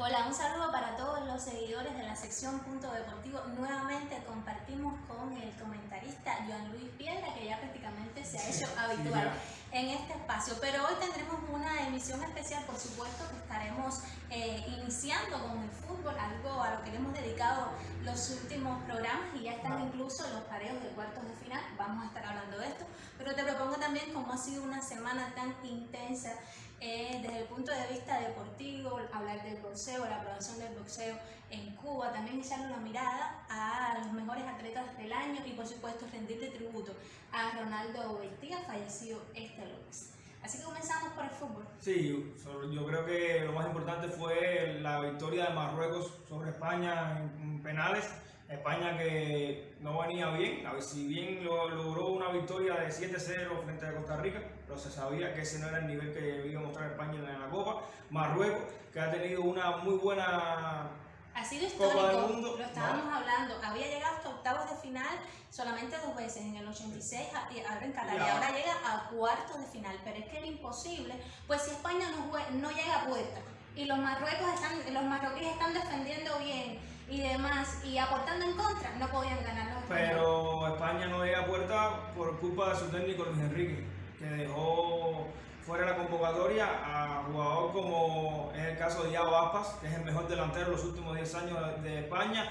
Hola, un saludo para todos los seguidores de la sección Punto Deportivo. Nuevamente compartimos con el comentarista Joan Luis Piedra, que ya prácticamente se ha hecho habitual en este espacio. Pero hoy tendremos una emisión especial, por supuesto, que estaremos eh, iniciando con el fútbol, algo a lo que le hemos dedicado los últimos programas y ya están incluso los pareos de cuartos de final. Vamos a estar hablando de esto. Pero te propongo también, como ha sido una semana tan intensa, eh, desde el punto de vista deportivo, hablar del boxeo, la aprobación del boxeo en Cuba, también echarle una mirada a los mejores atletas del año y por supuesto rendirle tributo a Ronaldo Vestía, fallecido este lunes. Así que comenzamos por el fútbol. Sí, yo creo que lo más importante fue la victoria de Marruecos sobre España en penales España que no venía bien, a ver, si bien logró una victoria de 7-0 frente a Costa Rica, pero se sabía que ese no era el nivel que iba a mostrar España en la Copa. Marruecos, que ha tenido una muy buena ha sido histórico, mundo, lo estábamos hablando, había llegado hasta octavos de final solamente dos veces, en el 86 ahora en Qatar, y ahora llega a cuartos de final, pero es que era imposible, pues si España no, no llega a puerta y los marruecos están, los marroquíes están defendiendo bien y demás y aportando en contra, no podían ganar los Pero España no llega a puerta por culpa de su técnico Luis Enrique, que dejó fuera la convocatoria a jugador como es el caso de Iago Aspas, que es el mejor delantero de los últimos 10 años de España,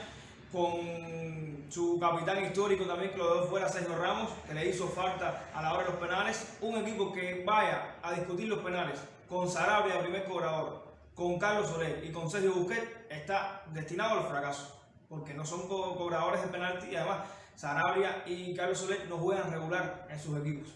con su capitán histórico también que lo dejó fuera Sergio Ramos, que le hizo falta a la hora de los penales, un equipo que vaya a discutir los penales con Sarabia, primer cobrador, con Carlos Soler y con Sergio Busquets está destinado al fracaso, porque no son cobradores de penalti y además Sarabia y Carlos Soler no juegan regular en sus equipos.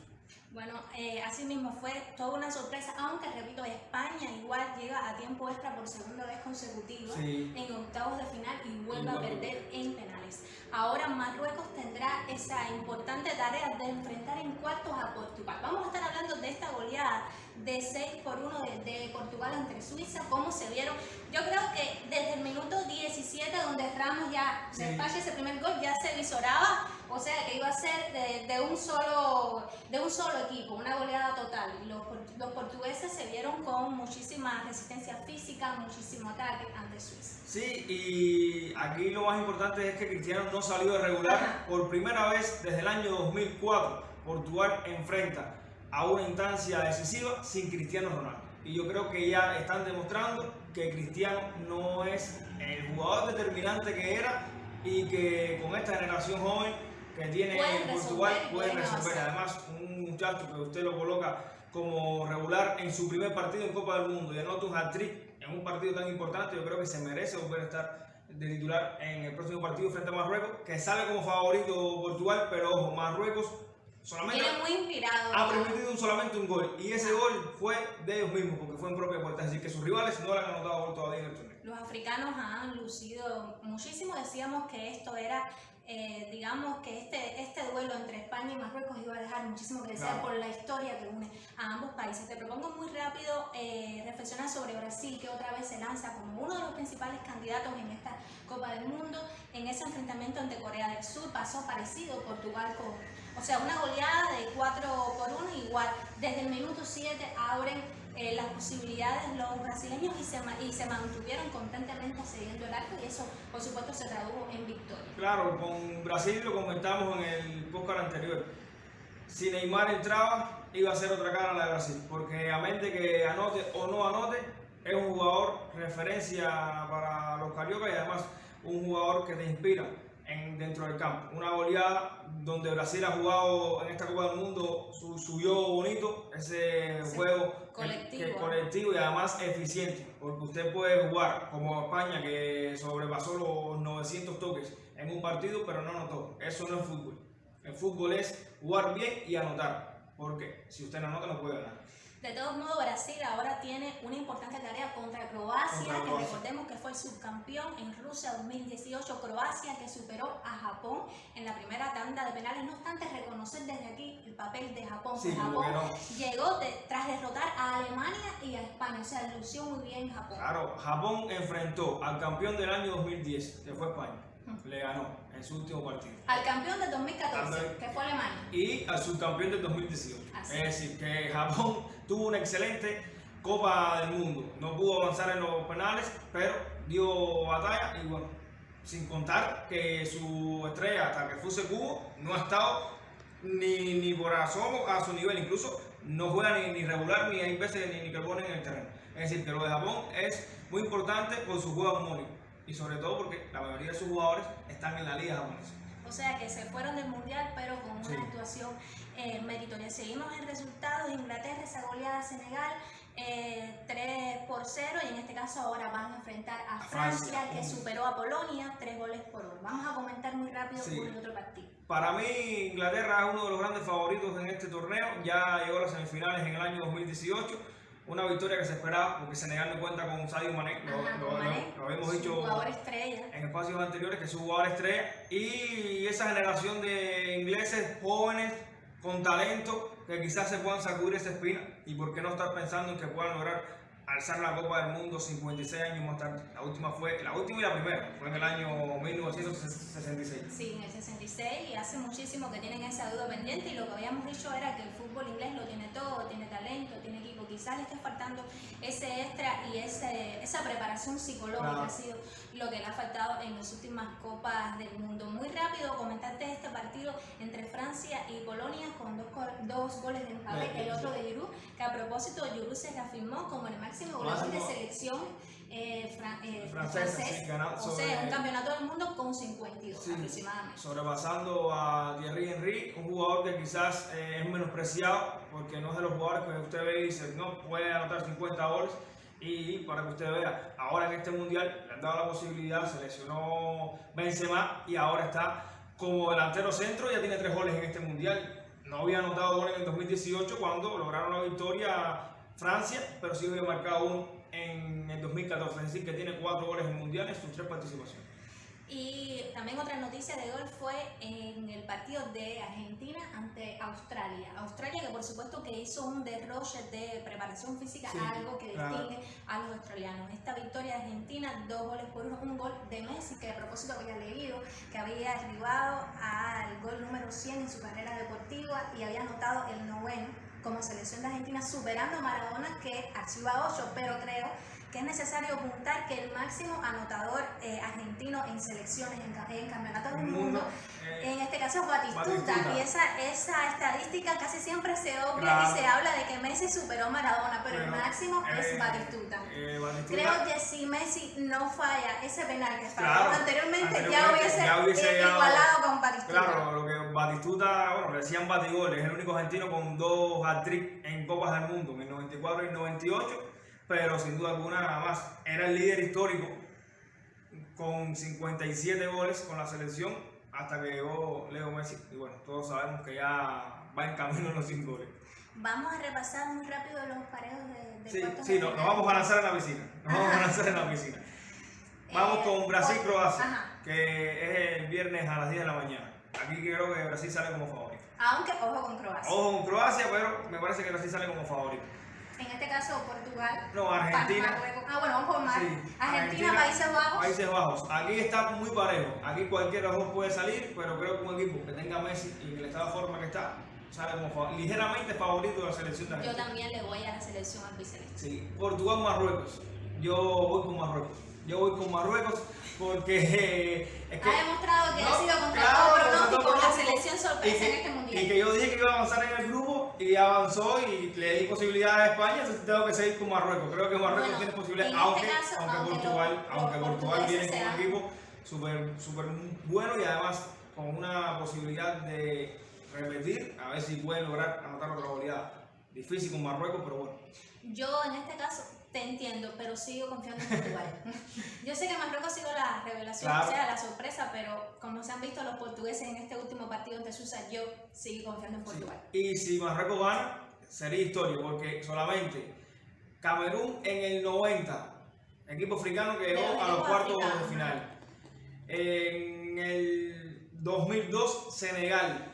Bueno, eh, así mismo fue toda una sorpresa, aunque repito, España igual llega a tiempo extra por segunda vez consecutiva en octavos de final y vuelve a perder en penales. Ahora Marruecos tendrá esa importante tarea de enfrentar en cuartos a Portugal. Vamos a estar hablando de esta goleada de 6 por 1 de, Portugal entre Suiza, cómo se vieron. Yo creo que desde el minuto 17, donde Ramos ya despacha ese primer gol, ya se visoraba, o sea que iba a ser de, un, solo, de un solo equipo, una goleada total. Los, los portugueses se vieron con muchísima resistencia física, muchísimo ataque ante Suiza. Sí, y aquí lo más importante es que Cristiano no salió de regular por primera vez desde el año 2004. Portugal enfrenta a una instancia decisiva sin Cristiano Ronaldo. Y yo creo que ya están demostrando que Cristiano no es el jugador determinante que era y que con esta generación joven que tiene Portugal puede resolver. Además, un muchacho que usted lo coloca como regular en su primer partido en Copa del Mundo y anota un hat-trick en un partido tan importante, yo creo que se merece volver a estar de titular en el próximo partido frente a Marruecos, que sale como favorito Portugal, pero ojo, Marruecos Solamente muy inspirado. Ha permitido solamente un gol y ese gol fue de ellos mismos porque fue en propia puerta. Así que sus rivales no le han anotado gol todavía en el torneo. Los africanos han lucido muchísimo. Decíamos que esto era, eh, digamos que este, este duelo entre España y Marruecos iba a dejar muchísimo que desear por la historia que une a ambos países. Te propongo muy rápido eh, reflexionar sobre Brasil, que otra vez se lanza como uno de los principales candidatos en esta Copa del Mundo. En ese enfrentamiento ante Corea del Sur pasó parecido Portugal con o sea, una goleada de 4 por 1 igual. Desde el minuto 7 abren eh, las posibilidades los brasileños y se, mantuvieron constantemente cediendo el arco y eso por supuesto se tradujo en victoria. Claro, con Brasil lo comentamos en el podcast anterior. Si Neymar entraba, iba a ser otra cara la de Brasil, porque a mente que anote o no anote, es un jugador referencia para los cariocas y además un jugador que te inspira dentro del campo. Una goleada donde Brasil ha jugado en esta Copa del Mundo, subió bonito ese juego colectivo. colectivo y además eficiente, porque usted puede jugar como España que sobrepasó los 900 toques en un partido, pero no anotó. Eso no es fútbol. El fútbol es jugar bien y anotar, porque si usted no anota no puede ganar. De todos modos, Brasil ahora tiene una importante tarea contra Croacia, que recordemos que fue el subcampeón en Rusia 2018. Croacia que superó a Japón en la primera tanda de penales. No obstante, reconocer desde aquí el papel de Japón. Japón llegó tras derrotar a Alemania y a España. O sea, lució muy bien Japón. Claro, Japón enfrentó al campeón del año 2010, que fue España le ganó en su último partido. Al campeón del 2014, que fue Alemania. Y al subcampeón del 2018. es decir, que Japón tuvo una excelente Copa del Mundo. No pudo avanzar en los penales, pero dio batalla y bueno, sin contar que su estrella, hasta que fuese Cubo, no ha estado ni, ni por asomo a su nivel, incluso no juega ni, ni regular ni hay veces ni, ni que ponen en el terreno. Es decir, que lo de Japón es muy importante por su juego armónico y sobre todo porque la mayoría de sus jugadores están en la liga japonesa. O sea que se fueron del mundial, pero con una Sí. actuación eh, meritoria. Seguimos en resultados: Inglaterra, esa goleada a Senegal. eh, 3 por 0 y en este caso ahora van a enfrentar a, A Francia, Francia. que superó a Polonia 3 goles por 1. Vamos a comentar muy rápido Sí. por el otro partido. Para mí, Inglaterra es uno de los grandes favoritos en este torneo. Ya llegó a las semifinales en el año 2018. Una victoria que se esperaba porque Senegal no cuenta con Sadio Mané. Lo, Ajá, lo- Mané, lo habíamos dicho jugador estrella. en espacios anteriores que es su jugador estrella. Y esa generación de ingleses jóvenes con talento que quizás se puedan sacudir esa espina. Y por qué no estar pensando en que puedan lograr alzar la Copa del Mundo 56 años más tarde. La última fue, la última y la primera, fue en el año 1966. Sí, en el 66 y hace muchísimo que tienen esa duda pendiente y lo que habíamos dicho era que el fútbol inglés lo tiene todo, tiene talento, tiene equipo, quizás le esté faltando ese extra y ese, esa preparación psicológica Claro. ha sido lo que le ha faltado en las últimas copas del mundo. Muy rápido comentarte este partido entre Francia y Polonia con dos, dos goles de Bien, el otro de Giroud, que a propósito Giroud se reafirmó como el máximo goleador de selección eh, fran- eh, Francesa, francés, sí, o sobre- sea, un campeonato del mundo con 52 Sí, aproximadamente. sobrepasando a Thierry Henry, un jugador que quizás eh, es menospreciado porque no es de los jugadores que usted ve y dice, no, puede anotar 50 goles. Y para que usted vea, ahora en este mundial le han dado la posibilidad, se lesionó Benzema y ahora está como delantero centro, ya tiene tres goles en este mundial. No había anotado goles en el 2018 cuando lograron la victoria Francia, pero sí había marcado uno en el 2014, es decir, que tiene cuatro goles en mundial en sus tres participaciones. Y también otra noticia de gol fue en el partido de Argentina ante Australia. Australia que por supuesto que hizo un derroche de preparación física, Sí, algo que claro. distingue a los australianos. Esta victoria de Argentina, dos goles por uno, un gol de Messi que a propósito había leído que había arribado al gol número 100 en su carrera deportiva y había anotado el noveno como selección de Argentina superando a Maradona que archiva 8, pero creo que es necesario apuntar que el máximo anotador eh, argentino en selecciones, en, en campeonatos del El mundo, mundo, eh, en este caso es Batistuta, Batistuta. y esa, esa estadística casi siempre se obvia Claro. y se habla de que Messi superó a Maradona, pero, el Pero, máximo es eh, Batistuta. eh, Batistuta- Creo que si Messi no falla ese penal que falló Claro, anteriormente, ya anteriormente, hubiese, ya hubiese eh, igualado con Batistuta. Claro, lo que Batistuta, bueno, le decían Batigol, es el único argentino con dos hat-trick en Copas del Mundo, en el 94 y el 98, pero sin duda alguna nada más. Era el líder histórico con 57 goles con la selección hasta que llegó Leo Messi. Y bueno, todos sabemos que ya va en camino a los 100 goles. Vamos a repasar muy rápido los parejos de, de Sí, sí, nos final. vamos a lanzar en la piscina. Nos vamos a lanzar en la piscina. Vamos Eh, con Brasil-Croacia, que es el viernes a las 10 de la mañana. Aquí creo que Brasil sale como favorito. Aunque ojo con Croacia. Ojo con Croacia, pero me parece que Brasil sale como favorito. En este caso Portugal. No, Argentina. Marruecos. Ah, bueno, vamos por Mar. Sí, Argentina, Países Bajos. Países Bajos. Aquí está muy parejo. Aquí los dos puede salir, pero creo que un equipo que tenga Messi y que le está de forma que está, sale como ligeramente favorito de la selección de Yo Argentina. también le voy a la selección albiceleste. Sí, Portugal-Marruecos. Yo voy con Marruecos. Yo voy con Marruecos porque eh, es que... Ha demostrado que No, ha sido contra claro, todo pronóstico la selección sorpresa que, en este mundial. y que yo dije que iba a avanzar en el grupo y avanzó y le di posibilidades a España, entonces tengo que seguir con Marruecos. Creo que Marruecos Bueno, tiene posibilidades, este aunque, caso, aunque, aunque Portugal, aunque Portugal viene con un equipo súper súper bueno y además con una posibilidad de repetir, a ver si pueden lograr anotar otra goleada. Difícil con Marruecos, pero bueno. Yo en este caso te entiendo, pero sigo confiando en Portugal. Yo sé que Marruecos ha sido la revelación, Claro. o sea, la sorpresa, pero como se han visto los portugueses en este último partido ante Suiza, yo sigo confiando en Portugal. Y si Marruecos gana, sería historia, porque solamente Camerún en el 90, equipo africano que llegó a los cuartos de final. En el 2002, Senegal.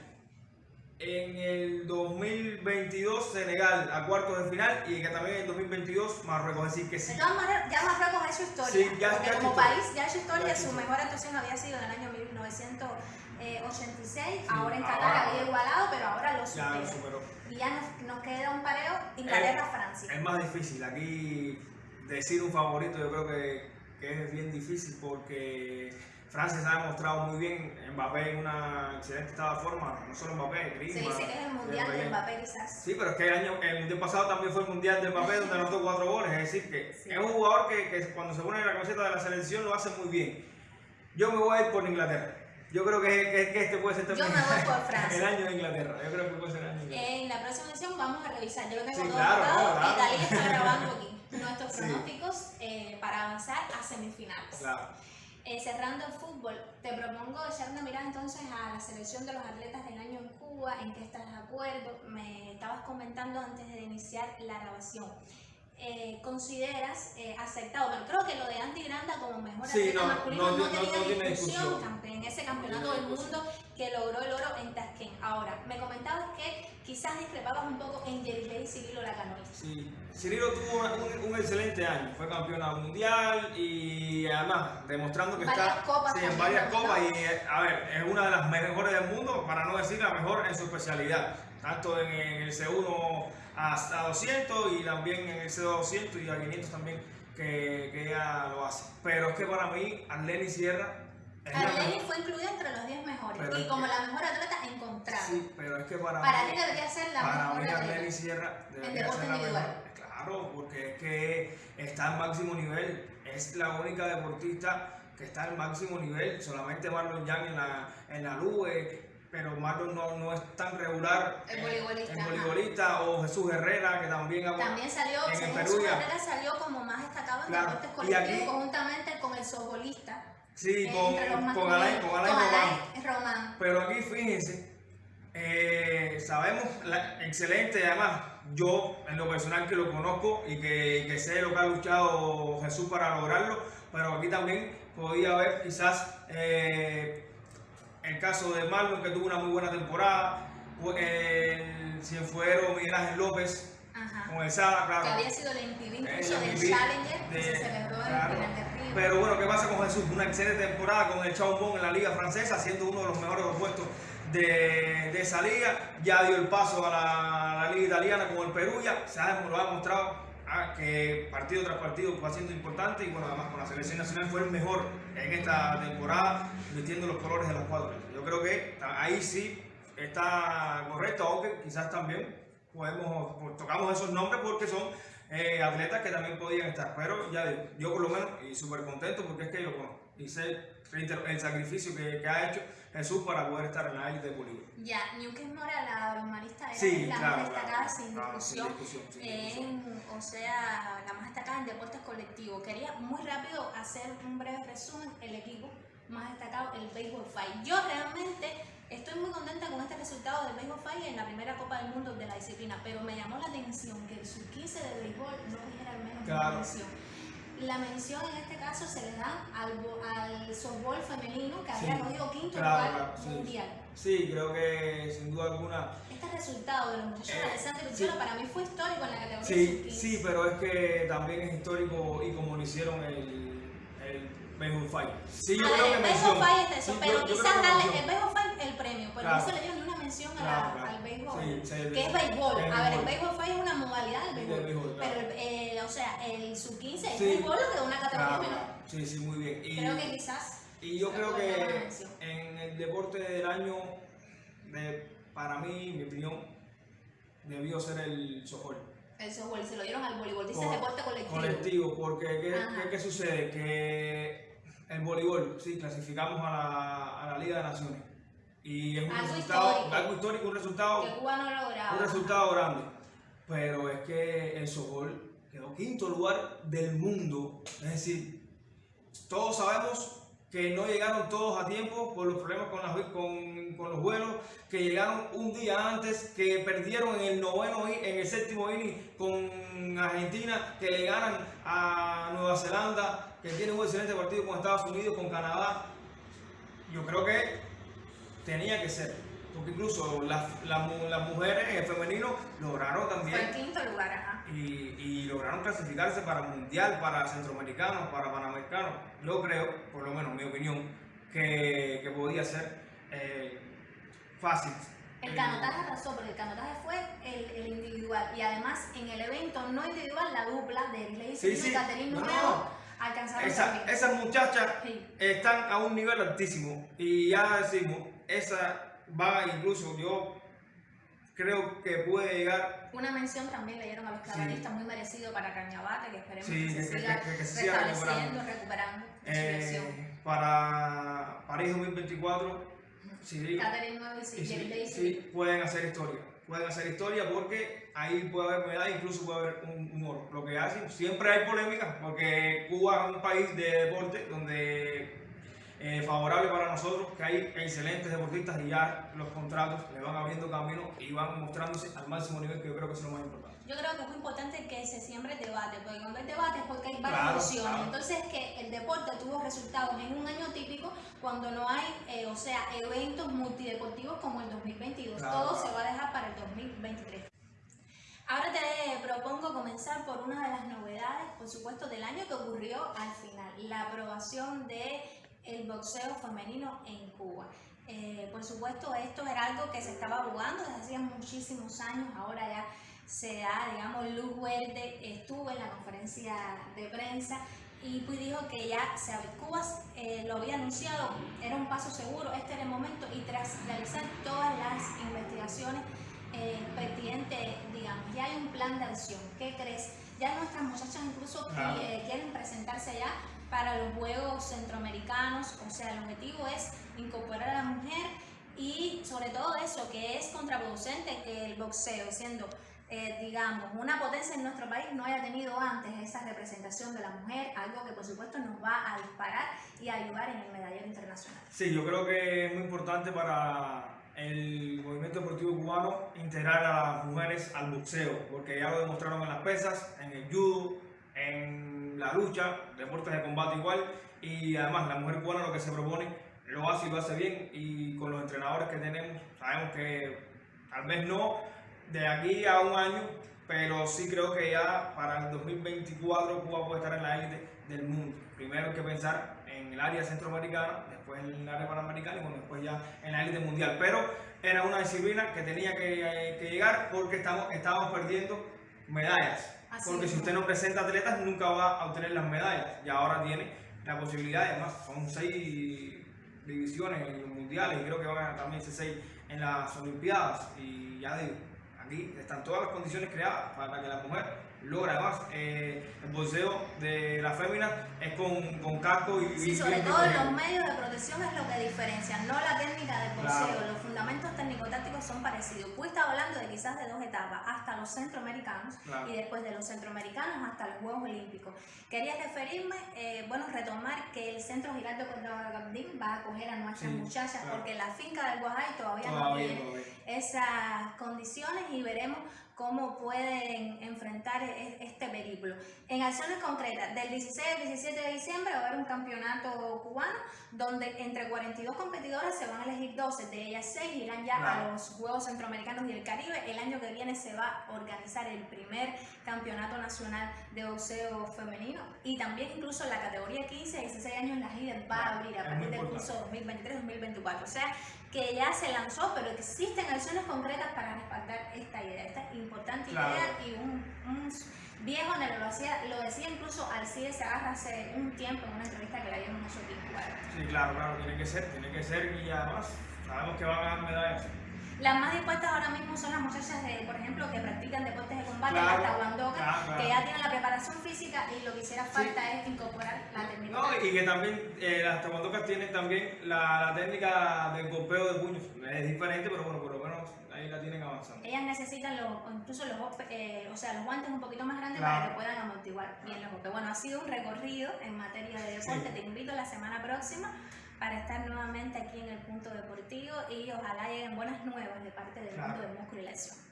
En el 2022, Senegal a cuartos de final. Y que también en el 2022, Marruecos. Es decir, que De sí. todas maneras, ya Marruecos es hecho historia. Sí, ya- porque ya ha como país ya ha hecho historia, Ya ha su historia. mejor actuación había sido en el año 1986, ahora en Qatar ahora- había igualado, pero ahora lo Ya superó. Y ya nos, nos queda un pareo Inglaterra-Francia. Es más difícil. Aquí decir un favorito yo creo que, que es bien difícil porque Francia se ha demostrado muy bien. Mbappé en una excelente estado de forma. No solo Mbappé, Se Griezmann. dice que es el mundial de. Mbappé quizás. Sí, pero es que el año, el mundial pasado también fue el mundial de Mbappé donde anotó cuatro goles. Es decir, que Sí. es un jugador que, que cuando se pone la camiseta de la selección lo hace muy bien. Yo me voy a ir por Inglaterra. Yo creo que, que- que este puede ser el año de Inglaterra. Yo creo que puede ser el año de Inglaterra. En la próxima edición vamos a revisar. Yo lo tengo Sí, todo claro, Dalí está grabando aquí nuestros Sí. pronósticos eh, para avanzar a semifinales. Claro. Cerrando el fútbol, te propongo echar una mirada entonces a la selección de los atletas del año en Cuba, en qué estás de acuerdo. Me estabas comentando antes de iniciar la grabación. Eh, ¿Consideras eh, aceptado? Pero creo que lo de Andy Granda como mejor Sí, no, masculino no no, ti- no- tenía discusión, en ese campeonato del mundo que logró el oro en Tashkent. Ahora, me comentabas que quizás discrepabas un poco en Yerilei y Cirilo Lacanois. Sí, Cirilo tuvo un, un excelente año, fue campeona mundial y además demostrando que Varias está copas sí, en varias copas y eh, a ver, es una de las mejores del mundo, para no decir la mejor en su especialidad, tanto en, el C1 hasta 200 y también en el C200 y a 500 también que, que ella lo hace. Pero es que para mí, Arlene Sierra mejor. fue incluida entre los 10 mejores Pero y como que- la mejor atleta encontrada. Sí, pero es que para, Para mí, debería ser la para mejor mí Arlene. Sierra debería ser la individual. mejor. Claro, porque es que está al máximo nivel. Es la única deportista que está al máximo nivel. Solamente Marlon Yang en la, en la Lube, pero Marlon no, no es tan regular. El voleibolista, el voleibolista, o Jesús Herrera, que también ha También salió, en Perú su ya. carrera, salió como más destacado en Claro, deportes y colectivos aquí- conjuntamente con el softbolista. Sí, con, con Alain, con Alain Román. Román. Pero aquí fíjense, eh, sabemos, la, excelente, además, yo en lo personal que lo conozco y que, que sé lo que ha luchado Jesús para lograrlo, pero aquí también podía haber quizás eh, el caso de Marlon que tuvo una muy buena temporada, el cienfuero Miguel Ángel López Ajá. con el Sada, Que claro. había sido el MVP incluso El del Challenger que se celebró claro. en el Río. Pero bueno, ¿qué pasa con Jesús? Una excelente temporada con el Chaumont en la liga francesa, siendo uno de los mejores opuestos de, de esa liga. Ya dio el paso a la, a la liga italiana con el Perú, ya se ha, lo ha demostrado que partido tras partido va siendo importante y bueno, además con la selección nacional fue el mejor en esta temporada, vistiendo los colores de las cuatro. Yo creo que ahí sí está correcto, aunque quizás también podemos, tocamos esos nombres porque son eh, atletas que también podían estar. Pero ya digo, yo por lo menos, y súper contento porque es que lo conozco. Y sé el sacrificio que, que ha hecho Jesús para poder estar en la élite de Bolívar. Ya, Newcastle Mora, la balonmanista, era Sí, la claro, más destacada claro. sin Ah, discusión. sin discusión, sin discusión. en- o sea, la más destacada en deportes colectivos. Quería muy rápido hacer un breve resumen. El equipo más destacado, el Baseball Fight. Yo realmente estoy muy contenta con este resultado del Baseball Fight en la primera Copa del Mundo de la disciplina, pero me llamó la atención que el sub-15 de béisbol no tuviera al menos una Claro. mención. La mención en este caso se le da al, al softball femenino que había Sí. cogido quinto Claro, lugar claro, sí. mundial. Sí, creo que sin duda alguna. Este resultado de los muchachos de Eh, Alessandro sí. Para mí fue histórico en la categoría Sí, sub-15. sí, pero es que también es histórico y como lo hicieron el, el Fight. Sí, yo a creo ver, que el mención. béisbol fight es eso, Sí, pero quizás darle el béisbol premio, pero Claro. no se le dio ni una mención a la- Claro, al béisbol. Sí, que es béisbol. es A ver, el béisbol. béisbol es una modalidad del béisbol. Béisbol. Pero, el- o sea, el sub-15 es Sí. béisbol lo que una categoría menor. Sí, sí, muy bien. Y, Creo que quizás. y yo creo que en el deporte del año, de, para mí, mi opinión, debió ser el softball. El softball se lo dieron al voleibol. Dice Por- deporte colectivo. colectivo, porque ¿qué, qué- qué sucede? Que el voleibol, sí, clasificamos a la, a la Liga de Naciones. Y es un Algo resultado, histórico. algo histórico, un resultado, Que Cuba no lograba. un resultado grande. Pero es que el softball quedó quinto lugar del mundo. Es decir, todos sabemos que no llegaron todos a tiempo por los problemas con, las- con- con los vuelos, que llegaron un día antes, que perdieron en el noveno, en el séptimo inning con Argentina, que le ganan a Nueva Zelanda, que tiene un excelente partido con Estados Unidos, con Canadá. Yo creo que tenía que ser, porque incluso las, las mu- las mujeres en el femenino lograron Fue el también quinto lugar, ajá. y, y lograron clasificarse para mundial, para centroamericanos, para panamericanos. Yo creo, por lo menos en mi opinión, que, que podía ser eh, fácil. El Eh, canotaje arrasó, porque el canotaje fue el, el individual. Y además, en el evento no individual, la dupla de Sí, y sí. Caterine No, no. alcanzaron esa- también. esas muchachas Sí. están a un nivel altísimo y ya decimos, esa va incluso, yo creo que puede llegar, Una mención también le dieron a los Sí. clavadistas muy merecido para Cañabate, que esperemos Sí, que, que- se siga que- que se siga restableciendo, recuperando eh, para París 2024, sí, Caterine Nuevo y y Jerry sí, sí, pueden hacer historia. Pueden hacer historia porque ahí puede haber medalla, incluso puede haber un, un oro. Lo que hacen, siempre hay polémica porque Cuba es un país de deporte donde eh, favorable para nosotros, que hay excelentes deportistas y ya los contratos le van abriendo camino y van mostrándose al máximo nivel, que yo creo que es lo más importante. Yo creo que es muy importante que se siembre el debate, porque cuando hay debate es porque hay Claro, varias opciones. claro. Entonces, que el deporte tuvo resultados en un año típico cuando no hay, eh, o sea, eventos multideportivos como el 2022. Claro, Todo se va a dejar para el 2023. Ahora te propongo comenzar por una de las novedades, por supuesto, del año que ocurrió al final, la aprobación de el boxeo femenino en Cuba. Eh, por supuesto, esto era algo que se estaba jugando desde hacía muchísimos años, ahora ya se da, digamos, luz verde, estuvo en la conferencia de prensa y pues dijo que ya se Cuba eh, lo había anunciado, era un paso seguro, este era el momento y tras realizar todas las investigaciones eh, pertinentes, digamos, ya hay un plan de acción. ¿Qué crees? Ya nuestras muchachas incluso Claro. eh, quieren presentarse allá para los Juegos Centroamericanos, o sea, el objetivo es incorporar a la mujer y sobre todo eso, que es contraproducente que el boxeo, siendo, eh, digamos, una potencia en nuestro país, no haya tenido antes esa representación de la mujer, algo que por supuesto nos va a disparar y a ayudar en el medallero internacional. Sí, yo creo que es muy importante para el movimiento deportivo cubano integrar a las mujeres al boxeo, porque ya lo demostraron en las pesas, en el judo, en la lucha, deportes de combate igual, y además la mujer cubana lo que se propone lo hace y lo hace bien, y con los entrenadores que tenemos, sabemos que tal vez no de aquí a un año, pero sí creo que ya para el 2024 Cuba puede estar en la élite del mundo. Primero hay que pensar en el área centroamericana, después en el área panamericana y bueno, después ya en la élite mundial. Pero era una disciplina que tenía que, que llegar porque estamos, estábamos perdiendo medallas. Así porque si usted no presenta atletas nunca va a obtener las medallas. Y ahora tiene la posibilidad, además son seis divisiones en los mundiales y creo que van a también ser seis en las olimpiadas. Y ya digo, aquí están todas las condiciones creadas para que la mujer logre además eh, el boxeo de la fémina es con, con casco y Sí, y sobre bien todo los medios de protección es lo que diferencia, no la técnica del. Claro. Los fundamentos técnico-tácticos son parecidos. Tú estás hablando de quizás de dos etapas, hasta los centroamericanos Claro. y después de los centroamericanos hasta los Juegos Olímpicos. Quería referirme, eh, bueno, retomar que el Centro Giraldo Gandín va a acoger a nuestras Sí, muchachas claro. porque la finca del Guajay todavía, no Todavía, tiene todavía. esas condiciones y veremos cómo pueden enfrentar e- este periplo. En acciones concretas, del 16 al 17 de diciembre va a haber un campeonato cubano donde entre 42 competidoras se van a elegir 12, de ellas 6 irán ya a los Juegos Centroamericanos y el Caribe. El año que viene se va a organizar el primer campeonato nacional de boxeo femenino y también incluso la categoría 15 a 16 años la líder va a abrir a partir del curso 2023-2024. O sea, que ya se lanzó, pero existen acciones concretas para respaldar esta idea, esta importante Claro. idea y un, un viejo lo, hacía, lo decía incluso Alcides Agarra hace un tiempo en una entrevista que le dieron Sotín Sí, claro, claro, tiene que ser, tiene que ser y además sabemos que van a ganar medallas. Las más dispuestas ahora mismo son las muchachas, de, por ejemplo, que practican deportes de combate, Claro, claro. que ya tienen la preparación física y lo que hiciera falta es incorporar la técnica. No, y que también eh, las tahuandocas tienen también la, la técnica del golpeo de puños. Es diferente, pero bueno, por lo menos ahí la tienen avanzando. Ellas necesitan los, incluso los, eh, o sea, los guantes un poquito más grandes para que puedan amortiguar bien los golpes. Bueno, ha sido un recorrido en materia de deporte. Sí. Te invito la semana próxima para estar nuevamente aquí en el punto deportivo y ojalá lleguen buenas nuevas de parte del Claro. mundo del músculo y la acción.